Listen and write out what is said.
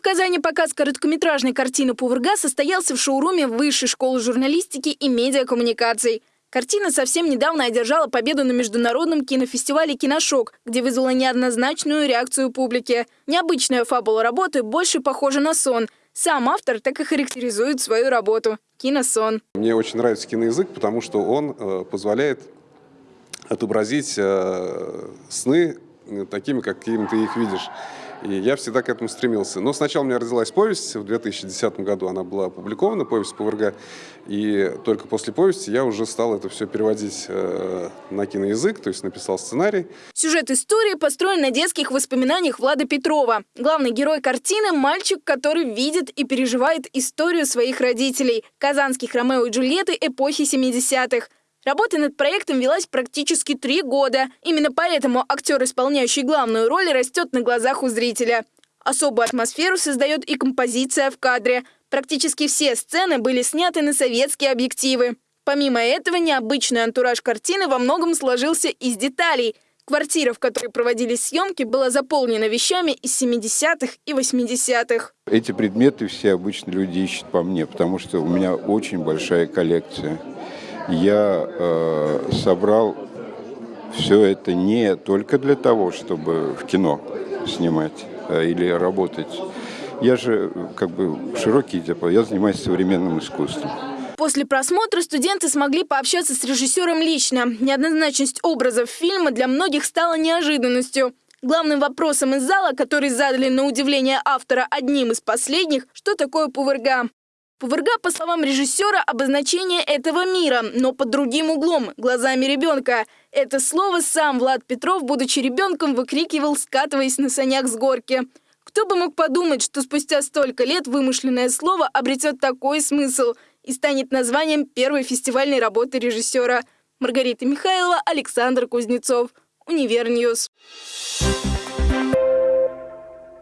в Казани показ короткометражной картины «Пувырга» состоялся в шоуруме Высшей школы журналистики и медиакоммуникаций. Картина совсем недавно одержала победу на международном кинофестивале «Киношок», где вызвала неоднозначную реакцию публики. Необычная фабула работы больше похожа на сон. Сам автор так и характеризует свою работу – киносон. Мне очень нравится киноязык, потому что он э, позволяет отобразить э, сны такими, какими ты их видишь. И я всегда к этому стремился. Но сначала у меня родилась повесть в 2010 году, она была опубликована, повесть ПВРГ. И только после повести я уже стал это все переводить э, на киноязык, то есть написал сценарий. Сюжет истории построен на детских воспоминаниях Влада Петрова. Главный герой картины – мальчик, который видит и переживает историю своих родителей – казанских Ромео и Джульетты эпохи 70-х. Работа над проектом велась практически три года. Именно поэтому актер, исполняющий главную роль, растет на глазах у зрителя. Особую атмосферу создает и композиция в кадре. Практически все сцены были сняты на советские объективы. Помимо этого, необычный антураж картины во многом сложился из деталей. Квартира, в которой проводились съемки, была заполнена вещами из 70-х и 80-х. Эти предметы все обычно люди ищут по мне, потому что у меня очень большая коллекция я э, собрал все это не только для того, чтобы в кино снимать э, или работать. Я же как бы широкий диапазон, я занимаюсь современным искусством. После просмотра студенты смогли пообщаться с режиссером лично. Неоднозначность образов фильма для многих стала неожиданностью. Главным вопросом из зала, который задали на удивление автора одним из последних, что такое пувырга. Пувырга, по словам режиссера, обозначение этого мира, но под другим углом, глазами ребенка. Это слово сам Влад Петров, будучи ребенком, выкрикивал, скатываясь на санях с горки. Кто бы мог подумать, что спустя столько лет вымышленное слово обретет такой смысл и станет названием первой фестивальной работы режиссера. Маргарита Михайлова, Александр Кузнецов. Univer News. Thank